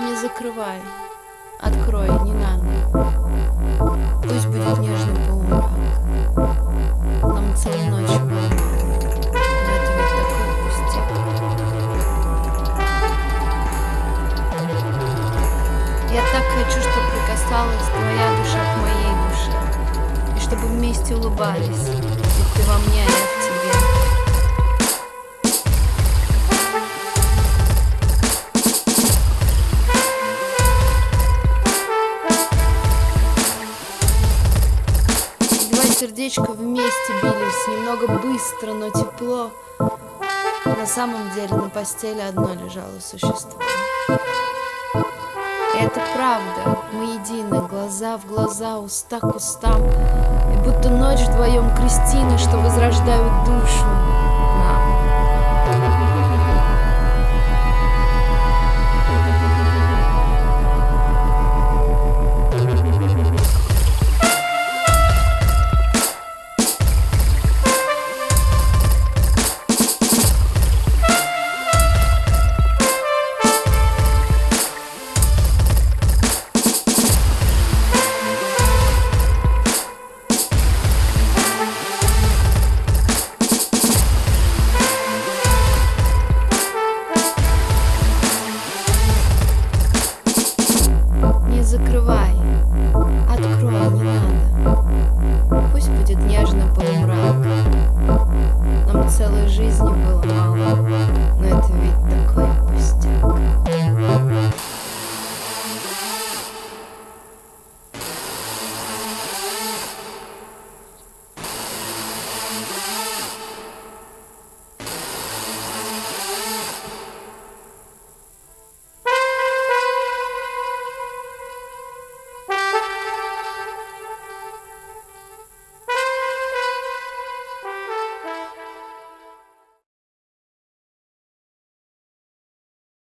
Не закрывай. Открой, не надо. Пусть будет нежный полумрак. Нам целую ночь пустяк. Я так хочу, чтобы прикасалась твоя душа к моей душе. И чтобы вместе улыбались. Ведь ты во мне, а я Два сердечка вместе бились, немного быстро, но тепло. На самом деле на постели одно лежало существо. И это правда, мы едины, глаза в глаза, уста к устам. И будто ночь вдвоем крестины, что возрождают душу.